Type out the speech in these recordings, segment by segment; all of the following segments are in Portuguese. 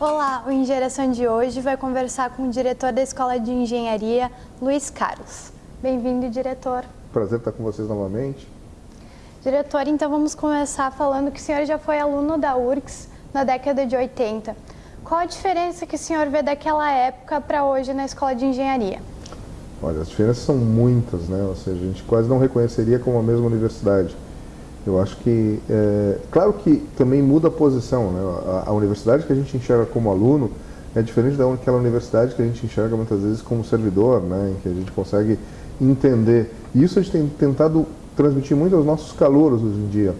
Olá, o Engeração de hoje vai conversar com o diretor da Escola de Engenharia, Luiz Carlos. Bem-vindo, diretor. Prazer estar com vocês novamente. Diretor, então vamos começar falando que o senhor já foi aluno da URGS na década de 80. Qual a diferença que o senhor vê daquela época para hoje na Escola de Engenharia? Olha, as diferenças são muitas, né? Ou seja, a gente quase não reconheceria como a mesma universidade. Eu acho que, é, claro que também muda a posição, né? A, a, universidade que a gente enxerga como aluno é diferente daquela universidade que a gente enxerga muitas vezes como servidor, né? Em que a gente consegue entender. E isso a gente tem tentado transmitir muito aos nossos calouros hoje em dia.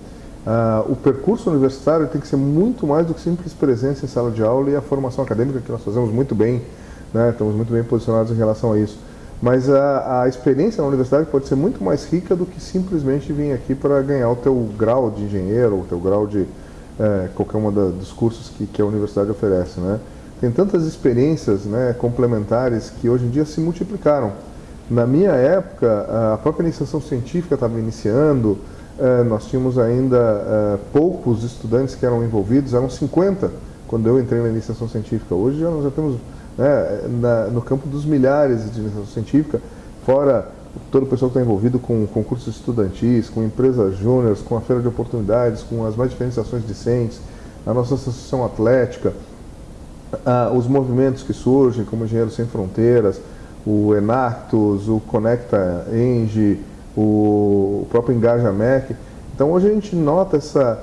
Ah, o percurso universitário tem que ser muito mais do que simples presença em sala de aula e a formação acadêmica que nós fazemos muito bem, né? Estamos muito bem posicionados em relação a isso mas a, a, experiência na universidade pode ser muito mais rica do que simplesmente vir aqui para ganhar o teu grau de engenheiro, o teu grau de é, qualquer um dos cursos que, que, a universidade oferece. Né? Tem tantas experiências né, complementares que hoje em dia se multiplicaram. Na minha época, a própria iniciação científica estava iniciando, é, nós tínhamos ainda é, poucos estudantes que eram envolvidos, eram 50 quando eu entrei na iniciação científica. Hoje já nós já temos né, na, no campo dos milhares de iniciação científica, fora todo o pessoal que está envolvido com concursos estudantis, com empresas júniores, com a feira de oportunidades, com as mais diferentes ações discentes, a nossa associação atlética, ah, os movimentos que surgem, como Engenheiros Sem Fronteiras, o Enactus, o Conecta Eng, o próprio Engaja MEC. Então hoje a gente nota essa,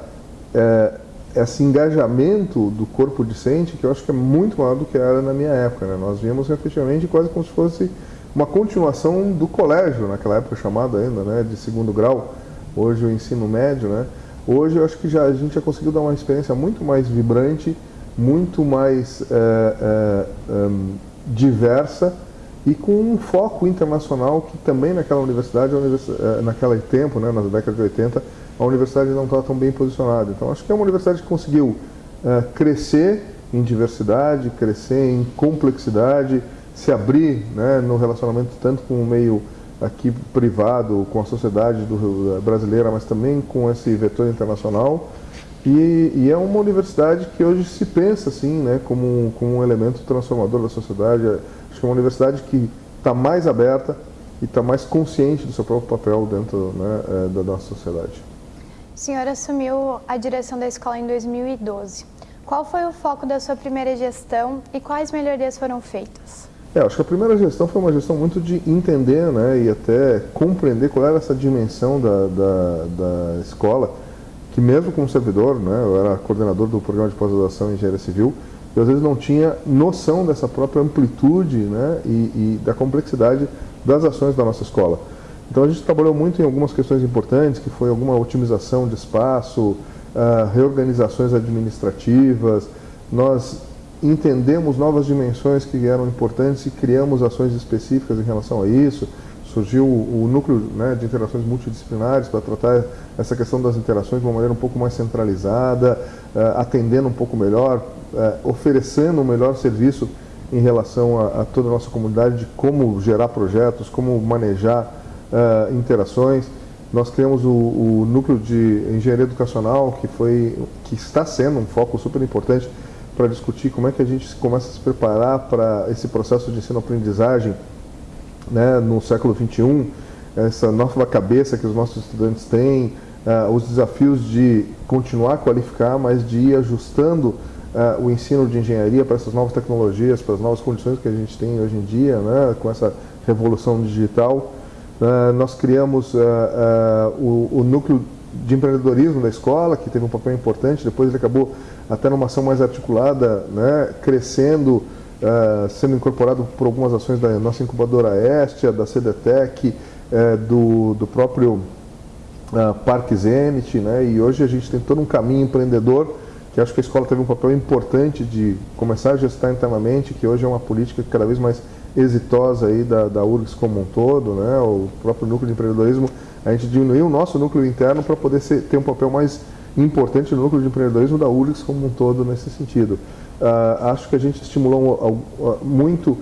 é, esse engajamento do corpo discente que eu acho que é muito maior do que era na minha época. Né? Nós víamos efetivamente quase como se fosse uma continuação do colégio, naquela época chamado ainda né, de segundo grau, hoje o ensino médio. Né? Hoje eu acho que já, a gente já conseguiu dar uma experiência muito mais vibrante, muito mais é, é, é, diversa e com um foco internacional que também naquela universidade, universidade naquele tempo, né, na década de 80, a universidade não estava tão bem posicionada. Então, acho que é uma universidade que conseguiu uh, crescer em diversidade, crescer em complexidade, se abrir né, no relacionamento tanto com o meio aqui privado, com a sociedade do, brasileira, mas também com esse vetor internacional. E, e, é uma universidade que hoje se pensa assim, né, como, como um elemento transformador da sociedade. Acho que é uma universidade que está mais aberta e está mais consciente do seu próprio papel dentro né, da nossa sociedade. O senhor assumiu a direção da escola em 2012. Qual foi o foco da sua primeira gestão e quais melhorias foram feitas? É, acho que a primeira gestão foi uma gestão muito de entender né, e até compreender qual era essa dimensão da, da, da escola, que mesmo como servidor, né, eu era coordenador do programa de pós-graduação em engenharia civil, eu às vezes não tinha noção dessa própria amplitude né, e, e da complexidade das ações da nossa escola. Então a gente trabalhou muito em algumas questões importantes, que foi alguma otimização de espaço, uh, reorganizações administrativas, nós entendemos novas dimensões que eram importantes e criamos ações específicas em relação a isso. Surgiu o núcleo né, de interações multidisciplinares para tratar essa questão das interações de uma maneira um pouco mais centralizada, uh, atendendo um pouco melhor, uh, oferecendo um melhor serviço em relação a, a toda a nossa comunidade de como gerar projetos, como manejar uh, interações. Nós criamos o, o, núcleo de engenharia educacional, que, foi, que está sendo um foco super importante para discutir como é que a gente começa a se preparar para esse processo de ensino-aprendizagem né, no século XXI, essa nova cabeça que os nossos estudantes têm, uh, os desafios de continuar a qualificar, mas de ir ajustando uh, o ensino de engenharia para essas novas tecnologias, para as novas condições que a gente tem hoje em dia, né, com essa revolução digital. Uh, nós criamos uh, uh, o, o, núcleo de empreendedorismo da escola, que teve um papel importante, depois ele acabou até numa ação mais articulada, né, crescendo, sendo incorporado por algumas ações da nossa incubadora Estia, da CDTEC, do, do próprio Parque Zenit, né, e hoje a gente tem todo um caminho empreendedor, que acho que a escola teve um papel importante de começar a gestar internamente, que hoje é uma política cada vez mais exitosa aí da, da URGS como um todo, né, o próprio núcleo de empreendedorismo, a gente diminuiu o nosso núcleo interno para poder ser, ter um papel mais importante no núcleo de empreendedorismo da URGS como um todo nesse sentido. Uh, acho que a gente estimulou muito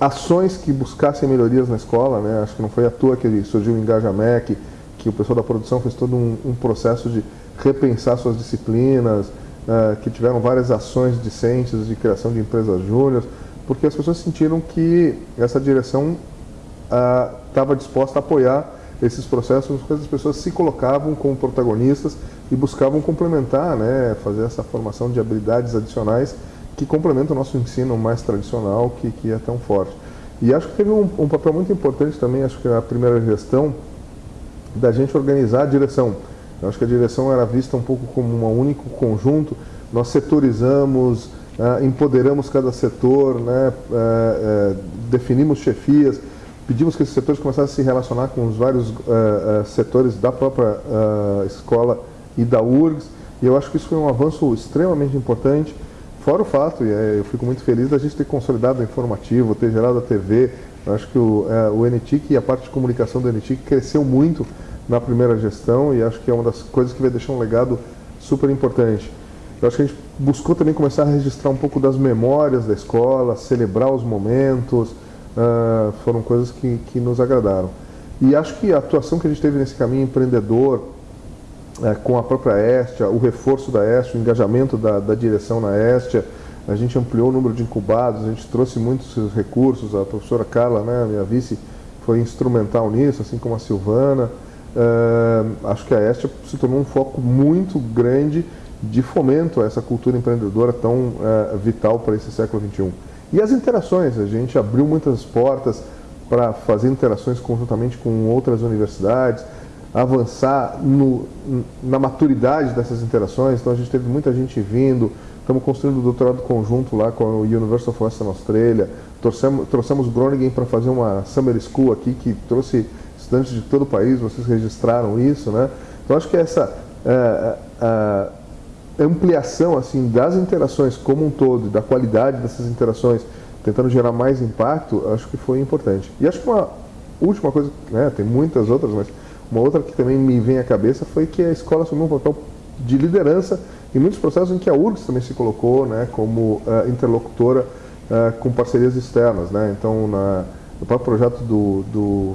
ações que buscassem melhorias na escola, né? acho que não foi à toa que surgiu o Engajamec, que o pessoal da produção fez todo um, um processo de repensar suas disciplinas, uh, que tiveram várias ações discentes de criação de empresas júnior, porque as pessoas sentiram que essa direção estava uh, disposta a apoiar esses processos, as pessoas se colocavam como protagonistas e buscavam complementar, né, fazer essa formação de habilidades adicionais que complementam o nosso ensino mais tradicional, que, que é tão forte. E acho que teve um, um papel muito importante também, acho que a primeira gestão, da gente organizar a direção. Eu acho que a direção era vista um pouco como um único conjunto, nós setorizamos, uh, empoderamos cada setor, né, uh, uh, definimos chefias, pedimos que esses setores começassem a se relacionar com os vários setores da própria escola e da URGS, e eu acho que isso foi um avanço extremamente importante, fora o fato, e eu fico muito feliz da gente ter consolidado o informativo, ter gerado a TV, eu acho que o, o NTIC e a parte de comunicação do NTIC cresceu muito na primeira gestão e acho que é uma das coisas que vai deixar um legado super importante. Eu acho que a gente buscou também começar a registrar um pouco das memórias da escola, celebrar os momentos, uh, foram coisas que, que nos agradaram. E acho que a atuação que a gente teve nesse caminho empreendedor, uh, com a própria Estia, o reforço da Estia, o engajamento da, da direção na Estia, a gente ampliou o número de incubados, a gente trouxe muitos recursos, a professora Carla, né, minha vice, foi instrumental nisso, assim como a Silvana. Uh, acho que a Estia se tornou um foco muito grande de fomento a essa cultura empreendedora tão uh, vital para esse século XXI. E as interações, a gente abriu muitas portas para fazer interações conjuntamente com outras universidades, avançar no, na maturidade dessas interações, então a gente teve muita gente vindo, estamos construindo o doutorado conjunto lá com a University of Western Australia, trouxemos, trouxemos Groningen para fazer uma Summer School aqui, que trouxe estudantes de todo o país, vocês registraram isso, né? Então acho que essa... Uh, uh, ampliação assim das interações como um todo, da qualidade dessas interações, tentando gerar mais impacto, acho que foi importante. E acho que uma última coisa, né, tem muitas outras, mas uma outra que também me vem à cabeça foi que a escola assumiu um papel de liderança em muitos processos em que a URGS também se colocou né, como uh, interlocutora uh, com parcerias externas. Né? Então, na, no próprio projeto do, do,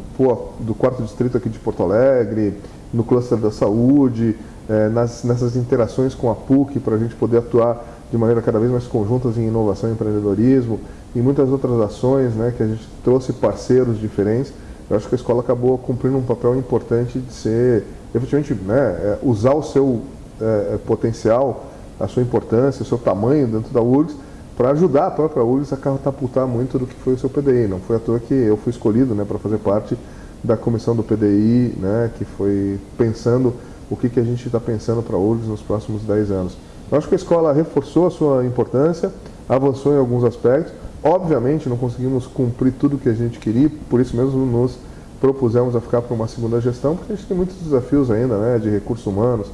do quarto distrito aqui de Porto Alegre, no cluster da saúde, é, nas, nessas interações com a PUC para a gente poder atuar de maneira cada vez mais conjuntas em inovação e empreendedorismo e muitas outras ações né, que a gente trouxe parceiros diferentes. Eu acho que a escola acabou cumprindo um papel importante de ser, efetivamente, né, é, usar o seu é, é potencial, a sua importância, o seu tamanho dentro da URGS para ajudar a própria URGS a catapultar muito do que foi o seu PDI. Não foi à toa que eu fui escolhido né, para fazer parte da comissão do PDI, né, que foi pensando o que, que a gente está pensando para URGS nos próximos 10 anos. Eu acho que a escola reforçou a sua importância, avançou em alguns aspectos. Obviamente não conseguimos cumprir tudo o que a gente queria, por isso mesmo nos propusemos a ficar para uma segunda gestão, porque a gente tem muitos desafios ainda, né, de recursos humanos,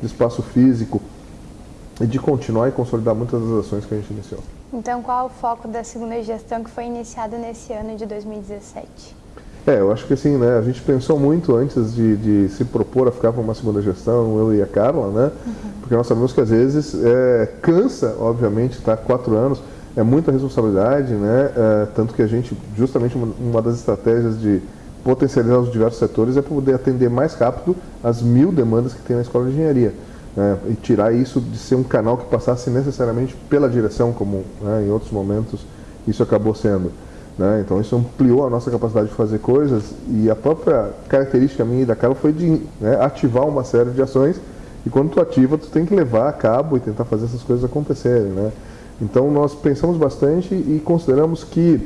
de espaço físico, e de continuar e consolidar muitas das ações que a gente iniciou. Então, qual é o foco da segunda gestão que foi iniciada nesse ano de 2017? É, eu acho que assim, né, a gente pensou muito antes de, de se propor a ficar para uma segunda gestão, eu e a Carla, né, uhum. porque nós sabemos que às vezes é, cansa, obviamente, estar tá, quatro anos, é muita responsabilidade, né, é, tanto que a gente, justamente uma, uma, das estratégias de potencializar os diversos setores é poder atender mais rápido as mil demandas que tem na escola de engenharia. Né, e tirar isso de ser um canal que passasse necessariamente pela direção, como né, em outros momentos isso acabou sendo. Né? Então isso ampliou a nossa capacidade de fazer coisas e a própria característica minha e da Carla foi de né, ativar uma série de ações e quando tu ativa, tu tem que levar a cabo e tentar fazer essas coisas acontecerem. Né? Então nós pensamos bastante e consideramos que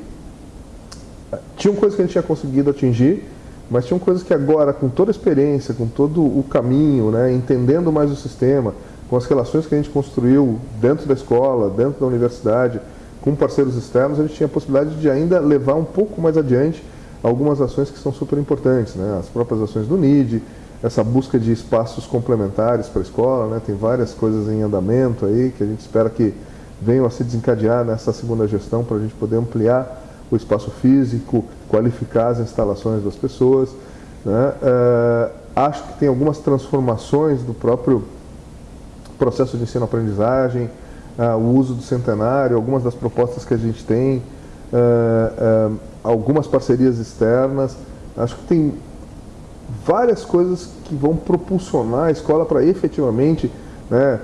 eh, tinham coisas que a gente tinha conseguido atingir, mas tinham coisas que agora, com toda a experiência, com todo o caminho, né, entendendo mais o sistema, com as relações que a gente construiu dentro da escola, dentro da universidade, com parceiros externos, a gente tinha a possibilidade de ainda levar um pouco mais adiante algumas ações que são super importantes, né? as próprias ações do NID, essa busca de espaços complementares para a escola, né? tem várias coisas em andamento aí que a gente espera que venham a se desencadear nessa segunda gestão para a gente poder ampliar o espaço físico, qualificar as instalações das pessoas. Né? Uh, acho que tem algumas transformações do próprio processo de ensino-aprendizagem, uh, o uso do centenário, algumas das propostas que a gente tem, uh, uh, algumas parcerias externas. Acho que tem várias coisas que vão propulsionar a escola para efetivamente né,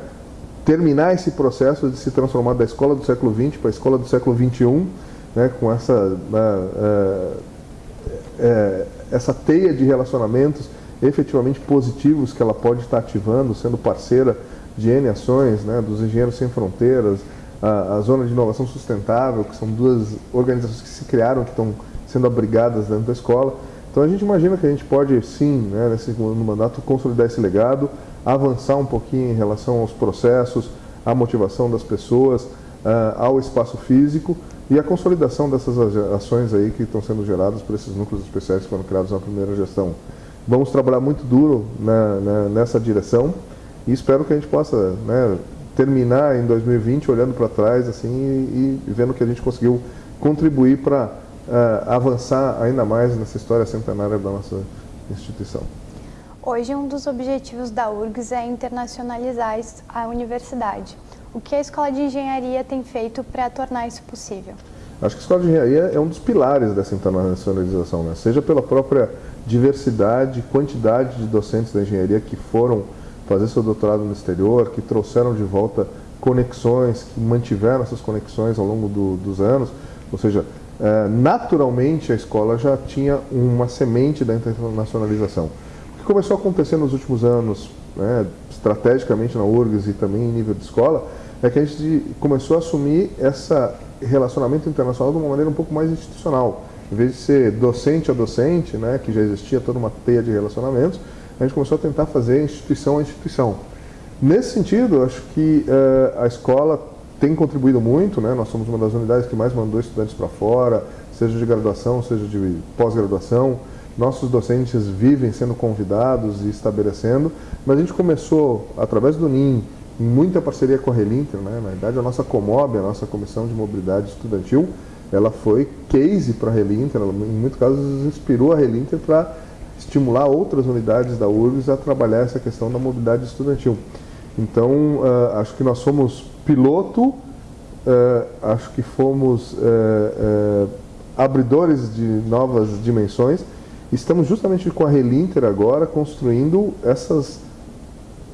terminar esse processo de se transformar da escola do século XX para a escola do século XXI, né, com essa, uh, uh, essa teia de relacionamentos efetivamente positivos que ela pode estar ativando, sendo parceira de N ações, né, dos Engenheiros Sem Fronteiras, a, a, Zona de Inovação Sustentável, que são duas organizações que se criaram, que estão sendo abrigadas dentro da escola. Então a gente imagina que a gente pode, sim, né, nesse segundo mandato, consolidar esse legado, avançar um pouquinho em relação aos processos, à motivação das pessoas, uh, ao espaço físico e a consolidação dessas ações aí que estão sendo geradas por esses núcleos especiais que foram criados na primeira gestão. Vamos trabalhar muito duro na, na, nessa direção e espero que a gente possa né, terminar em 2020 olhando para trás assim e, e, vendo que a gente conseguiu contribuir para uh, avançar ainda mais nessa história centenária da nossa instituição. Hoje, um dos objetivos da URGS é internacionalizar a universidade. O que a Escola de Engenharia tem feito para tornar isso possível? Acho que a Escola de Engenharia é um dos pilares dessa internacionalização, né? seja pela própria diversidade, quantidade de docentes da engenharia que foram fazer seu doutorado no exterior, que trouxeram de volta conexões, que mantiveram essas conexões ao longo do, dos anos, ou seja, é, naturalmente a escola já tinha uma semente da internacionalização que começou a acontecer nos últimos anos, né, estrategicamente na URGS e também em nível de escola, é que a gente começou a assumir esse relacionamento internacional de uma maneira um pouco mais institucional. Em vez de ser docente a docente, né, que já existia toda uma teia de relacionamentos, a gente começou a tentar fazer instituição a instituição. Nesse sentido, acho que uh, a escola tem contribuído muito, né? nós somos uma das unidades que mais mandou estudantes para fora, seja de graduação, seja de pós-graduação, nossos docentes vivem sendo convidados e estabelecendo, mas a gente começou, através do NIM, em muita parceria com a Relinter, né? na verdade a nossa Comob, a nossa Comissão de Mobilidade Estudantil, ela foi case para a Relinter, ela, em muitos casos inspirou a Relinter para estimular outras unidades da URGS a trabalhar essa questão da mobilidade estudantil. Então, uh, acho que nós somos piloto, uh, acho que fomos uh, abridores de novas dimensões, Estamos justamente com a Relinter agora construindo essas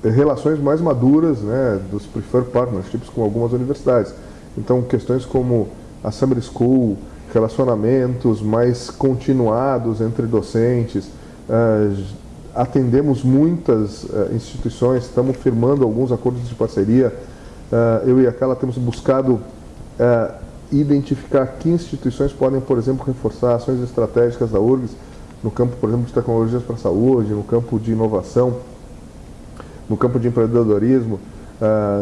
relações mais maduras né, dos preferred partnerships com algumas universidades. Então, questões como a Summer School, relacionamentos mais continuados entre docentes, atendemos muitas uh, instituições, estamos firmando alguns acordos de parceria. Uh, eu e a Carla temos buscado identificar que instituições podem, por exemplo, reforçar ações estratégicas da URGS, no campo, por exemplo, de tecnologias para a saúde, no campo de inovação, no campo de empreendedorismo,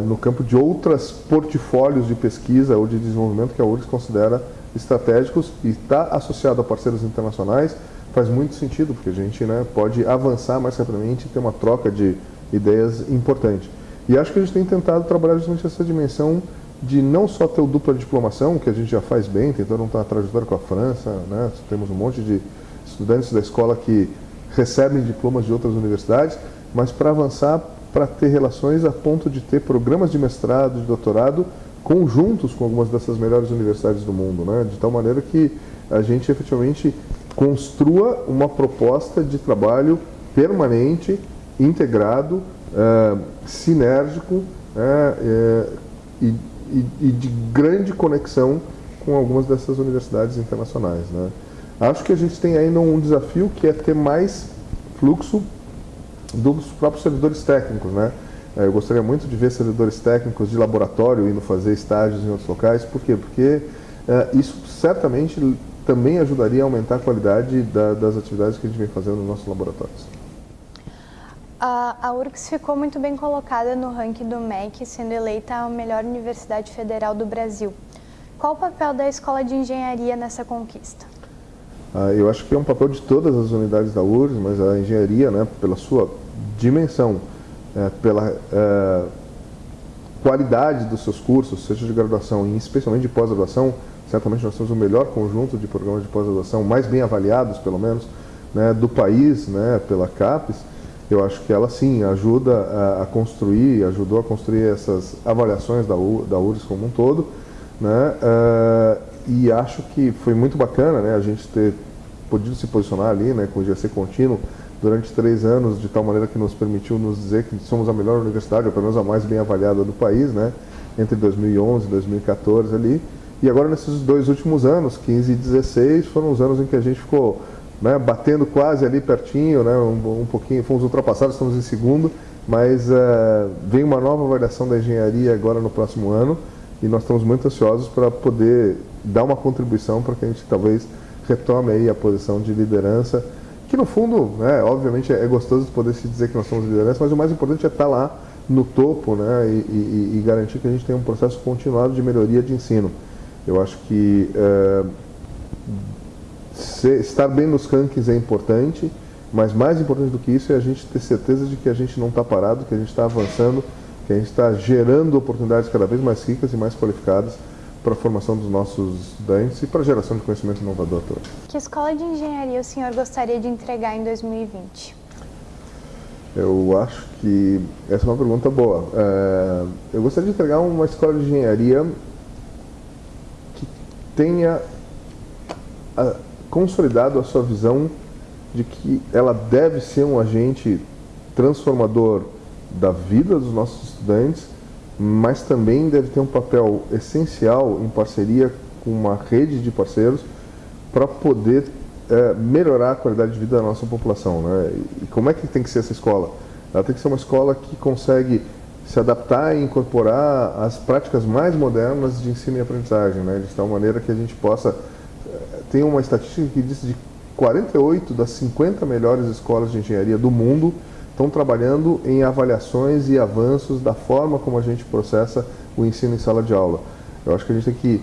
no campo de outros portfólios de pesquisa ou de desenvolvimento que a URGS considera estratégicos e está associado a parceiros internacionais, faz muito sentido, porque a gente né, pode avançar mais rapidamente e ter uma troca de ideias importante. E acho que a gente tem tentado trabalhar justamente essa dimensão de não só ter o dupla diplomação, que a gente já faz bem, tentando uma trajetória com a França, né, temos um monte de estudantes da escola que recebem diplomas de outras universidades, mas para avançar, para ter relações a ponto de ter programas de mestrado, de doutorado, conjuntos com algumas dessas melhores universidades do mundo, né? de tal maneira que a gente efetivamente construa uma proposta de trabalho permanente, integrado, é, sinérgico é, é, e, e, e de grande conexão com algumas dessas universidades internacionais. Né? Acho que a gente tem ainda um desafio que é ter mais fluxo dos próprios servidores técnicos, né? É, eu gostaria muito de ver servidores técnicos de laboratório indo fazer estágios em outros locais. Por quê? Porque isso certamente também ajudaria a aumentar a qualidade da, das atividades que a gente vem fazendo nos nossos laboratórios. A, a URGS ficou muito bem colocada no ranking do MEC, sendo eleita a melhor universidade federal do Brasil. Qual o papel da Escola de Engenharia nessa conquista? Ah, eu acho que é um papel de todas as unidades da URGS, mas a engenharia, né, pela sua dimensão, é, pela é, qualidade dos seus cursos, seja de graduação e especialmente de pós-graduação, certamente nós temos o melhor conjunto de programas de pós-graduação, mais bem avaliados, pelo menos, né, do país, né, pela CAPES. Eu acho que ela, sim, ajuda a, a construir, ajudou a construir essas avaliações da, U, da URGS como um todo, né, uh, e acho que foi muito bacana né, a gente ter podido se posicionar ali né, com o GC contínuo durante três anos, de tal maneira que nos permitiu nos dizer que somos a melhor universidade, ou pelo menos a mais bem avaliada do país, né? entre 2011 e 2014 ali. E agora nesses dois últimos anos, 15 e 16, foram os anos em que a gente ficou né, batendo quase ali pertinho, né, um, um, pouquinho, fomos ultrapassados, estamos em segundo, mas uh, vem uma nova avaliação da engenharia agora no próximo ano e nós estamos muito ansiosos para poder dar uma contribuição para que a gente talvez retome aí a posição de liderança, que no fundo, né, obviamente é gostoso poder se dizer que nós somos liderança, mas o mais importante é estar lá no topo né, e, e, e garantir que a gente tem um processo continuado de melhoria de ensino. Eu acho que é, estar bem nos rankings é importante, mas mais importante do que isso é a gente ter certeza de que a gente não está parado, que a gente está avançando, que a gente está gerando oportunidades cada vez mais ricas e mais qualificadas para a formação dos nossos estudantes e para a geração de conhecimento inovador também. Que escola de engenharia o senhor gostaria de entregar em 2020? Eu acho que essa é uma pergunta boa. É, eu gostaria de entregar uma escola de engenharia tenha a, consolidado a sua visão de que ela deve ser um agente transformador da vida dos nossos estudantes, mas também deve ter um papel essencial em parceria com uma rede de parceiros para poder é, melhorar a qualidade de vida da nossa população. Né? E como é que tem que ser essa escola? Ela tem que ser uma escola que consegue se adaptar e incorporar as práticas mais modernas de ensino e aprendizagem, né? de tal maneira que a gente possa... Eh, tem uma estatística que diz de 48 das 50 melhores escolas de engenharia do mundo estão trabalhando em avaliações e avanços da forma como a gente processa o ensino em sala de aula. Eu acho que a gente tem que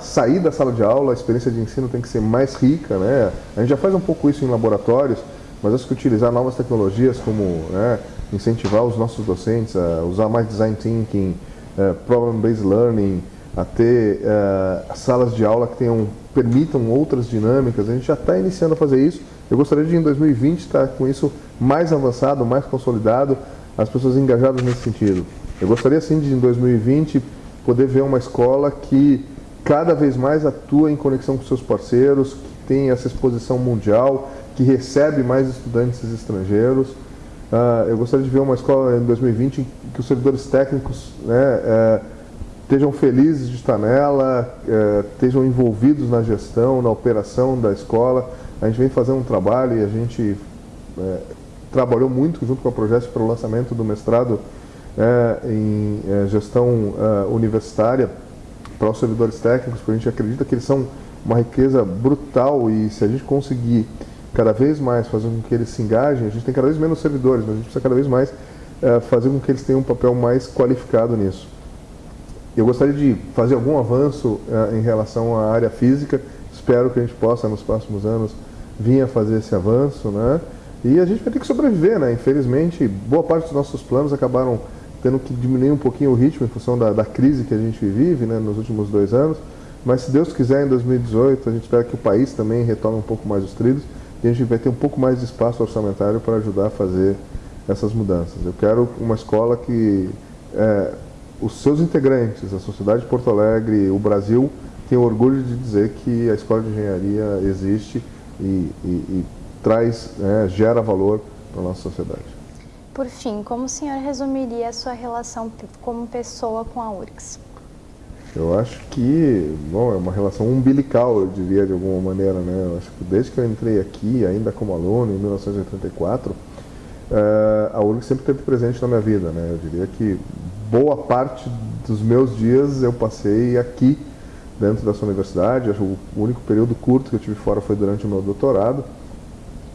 sair da sala de aula, a experiência de ensino tem que ser mais rica, né? A gente já faz um pouco isso em laboratórios, mas acho que utilizar novas tecnologias como né, incentivar os nossos docentes a usar mais design thinking, uh, problem-based learning, a ter uh, salas de aula que tenham, permitam outras dinâmicas. A gente já está iniciando a fazer isso. Eu gostaria de, em 2020, estar com isso mais avançado, mais consolidado, as pessoas engajadas nesse sentido. Eu gostaria, sim, de, em 2020, poder ver uma escola que cada vez mais atua em conexão com seus parceiros, que tem essa exposição mundial, que recebe mais estudantes estrangeiros. Uh, eu gostaria de ver uma escola em 2020 em que os servidores técnicos né, uh, estejam felizes de estar nela, uh, estejam envolvidos na gestão, na operação da escola. A gente vem fazendo um trabalho e a gente é, trabalhou muito junto com a Projeto para o lançamento do mestrado em gestão universitária para os servidores técnicos, porque a gente acredita que eles são uma riqueza brutal e se a gente conseguir cada vez mais fazer com que eles se engajem, a gente tem cada vez menos servidores, mas a gente precisa cada vez mais é, fazer com que eles tenham um papel mais qualificado nisso. Eu gostaria de fazer algum avanço é, em relação à área física, espero que a gente possa nos próximos anos vir a fazer esse avanço, né? E a gente vai ter que sobreviver, né? Infelizmente, boa parte dos nossos planos acabaram tendo que diminuir um pouquinho o ritmo em função da, da crise que a gente vive né, nos últimos dois anos. Mas se Deus quiser, em 2018, a gente espera que o país também retome um pouco mais os trilhos e a gente vai ter um pouco mais de espaço orçamentário para ajudar a fazer essas mudanças. Eu quero uma escola que é, os seus integrantes, a sociedade de Porto Alegre, o Brasil, tenham orgulho de dizer que a escola de engenharia existe e, e, e traz, né, gera valor para a nossa sociedade. Por fim, como o senhor resumiria a sua relação como pessoa com a URGS? Eu acho que, bom, é uma relação umbilical, eu diria de alguma maneira, né? Eu acho que desde que eu entrei aqui, ainda como aluno, em 1984, eh, a URG sempre esteve presente na minha vida, né? Eu diria que boa parte dos meus dias eu passei aqui, dentro dessa universidade. Acho o único período curto que eu tive fora foi durante o meu doutorado,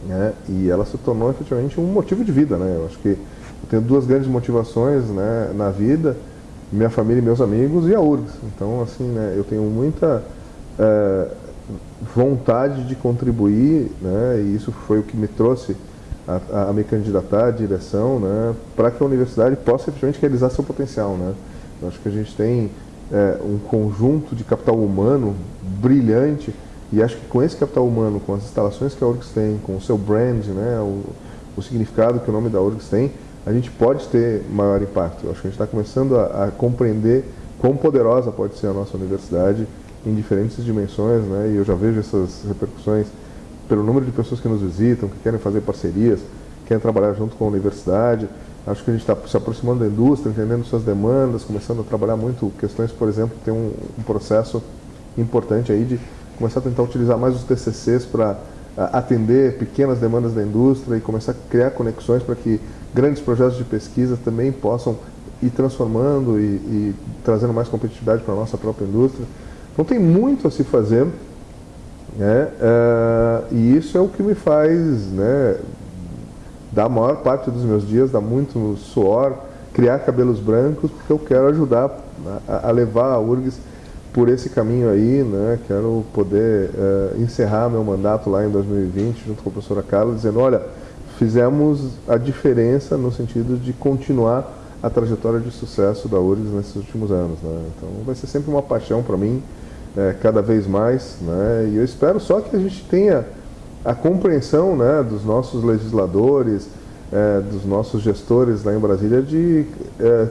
né? E ela se tornou efetivamente um motivo de vida, né? Eu acho que eu tenho duas grandes motivações, né, na vida minha família e meus amigos e a URGS. Então, assim, né, eu tenho muita é, vontade de contribuir, né, e isso foi o que me trouxe a, a me candidatar à direção, né, para que a universidade possa efetivamente realizar seu potencial. Né. Eu acho que a gente tem é, um conjunto de capital humano brilhante e acho que com esse capital humano, com as instalações que a URGS tem, com o seu brand, né, o, o significado que o nome da URGS tem, a gente pode ter maior impacto. Acho que a gente está começando a, a, compreender quão poderosa pode ser a nossa universidade em diferentes dimensões, né? E eu já vejo essas repercussões pelo número de pessoas que nos visitam, que querem fazer parcerias, querem trabalhar junto com a universidade. Acho que a gente está se aproximando da indústria, entendendo suas demandas, começando a trabalhar muito questões, por exemplo, tem um, um processo importante aí de começar a tentar utilizar mais os TCCs para atender pequenas demandas da indústria e começar a criar conexões para que grandes projetos de pesquisa também possam ir transformando e, e trazendo mais competitividade para a nossa própria indústria. Então tem muito a se fazer né? Uh, e isso é o que me faz né, dar a maior parte dos meus dias, dar muito suor, criar cabelos brancos, porque eu quero ajudar a, a levar a URGS por esse caminho aí, né? Quero poder uh, encerrar meu mandato lá em 2020, junto com a professora Carla, dizendo, olha, fizemos a diferença no sentido de continuar a trajetória de sucesso da URGS nesses últimos anos. Né? Então vai ser sempre uma paixão para mim, é, cada vez mais, né? e eu espero só que a gente tenha a compreensão né, dos nossos legisladores, é, dos nossos gestores lá em Brasília de é,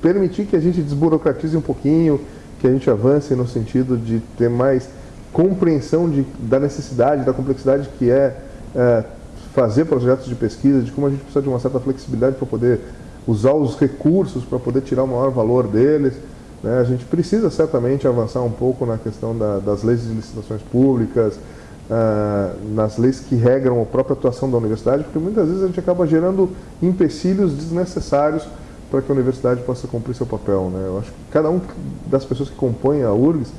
permitir que a gente desburocratize um pouquinho, que a gente avance no sentido de ter mais compreensão de, da necessidade, da complexidade que é, é fazer projetos de pesquisa, de como a gente precisa de uma certa flexibilidade para poder usar os recursos, para poder tirar o maior valor deles. Né? A gente precisa certamente avançar um pouco na questão da, das leis de licitações públicas, uh, nas leis que regram a própria atuação da universidade, porque muitas vezes a gente acaba gerando empecilhos desnecessários para que a universidade possa cumprir seu papel. Né? Eu acho que cada um das pessoas que compõem a URGS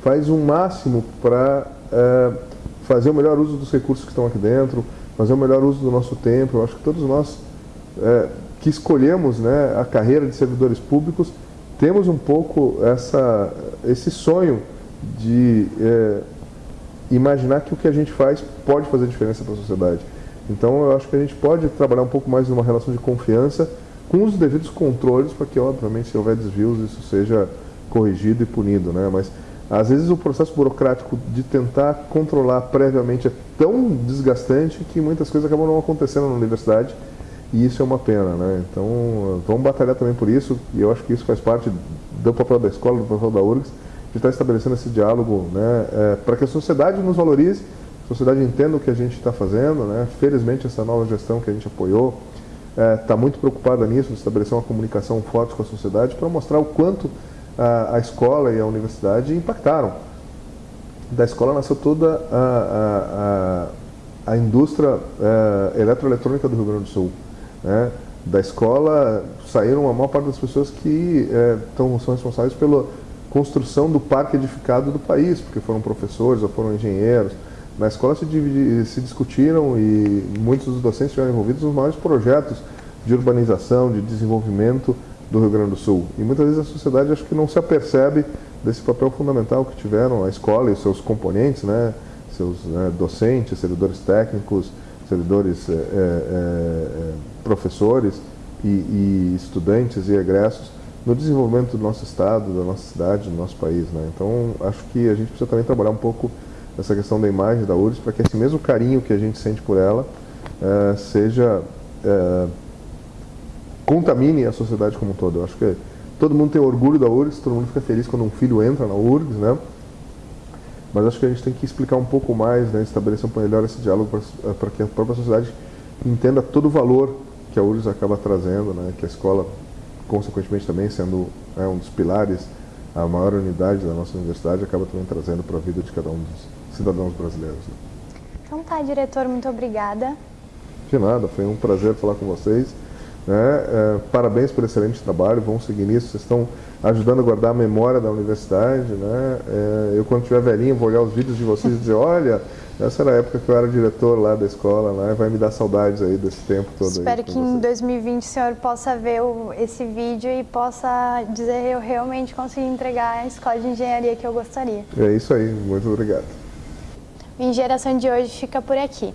faz o um máximo para uh, fazer o melhor uso dos recursos que estão aqui dentro, fazer o melhor uso do nosso tempo. Eu acho que todos nós uh, que escolhemos né, a carreira de servidores públicos temos um pouco essa, esse sonho de é, imaginar que o que a gente faz pode fazer diferença para a sociedade. Então eu acho que a gente pode trabalhar um pouco mais numa relação de confiança com os devidos controles para que, obviamente, se houver desvios, isso seja corrigido e punido. Né? Mas às vezes o processo burocrático de tentar controlar previamente é tão desgastante que muitas coisas acabam não acontecendo na universidade e isso é uma pena, né? Então, vamos batalhar também por isso, e eu acho que isso faz parte do papel da escola, do papel da URGS, de estar estabelecendo esse diálogo, né? É, para que a sociedade nos valorize, a sociedade entenda o que a gente está fazendo, né? Felizmente, essa nova gestão que a gente apoiou está é, muito preocupada nisso, de estabelecer uma comunicação forte com a sociedade para mostrar o quanto a, a, escola e a universidade impactaram. Da escola nasceu toda a, a, a indústria é, eletroeletrônica do Rio Grande do Sul né, da escola saíram a maior parte das pessoas que é, tão, são responsáveis pela construção do parque edificado do país, porque foram professores ou foram engenheiros. Na escola se, dividi, se discutiram e muitos dos docentes estiveram envolvidos nos maiores projetos de urbanização, de desenvolvimento do Rio Grande do Sul. E muitas vezes a sociedade acho que não se apercebe desse papel fundamental que tiveram a escola e os seus componentes, né, seus né, docentes, servidores técnicos, servidores, é, é, professores e, e, estudantes e egressos no desenvolvimento do nosso estado, da nossa cidade, do nosso país. Né? Então, acho que a gente precisa também trabalhar um pouco essa questão da imagem da URGS para que esse mesmo carinho que a gente sente por ela é, seja é, contamine a sociedade como um todo. Eu acho que todo mundo tem orgulho da URGS, todo mundo fica feliz quando um filho entra na URGS, né? Mas acho que a gente tem que explicar um pouco mais, né, estabelecer um melhor esse diálogo para que a própria sociedade entenda todo o valor que a URGS acaba trazendo, né, que a escola, consequentemente também sendo é, um dos pilares, a maior unidade da nossa universidade, acaba também trazendo para a vida de cada um dos cidadãos brasileiros. Né. Então tá, diretor, muito obrigada. De nada, foi um prazer falar com vocês. Né? É, parabéns pelo excelente trabalho, vamos seguir nisso. Vocês estão ajudando a guardar a memória da universidade. Né? É, eu, quando tiver velhinho, vou olhar os vídeos de vocês e dizer: olha, essa era a época que eu era diretor lá da escola, né? vai me dar saudades aí desse tempo todo. Espero que em 2020 o senhor possa ver o, esse vídeo e possa dizer: eu realmente consegui entregar a escola de engenharia que eu gostaria. É isso aí, muito obrigado. Minha geração de hoje fica por aqui.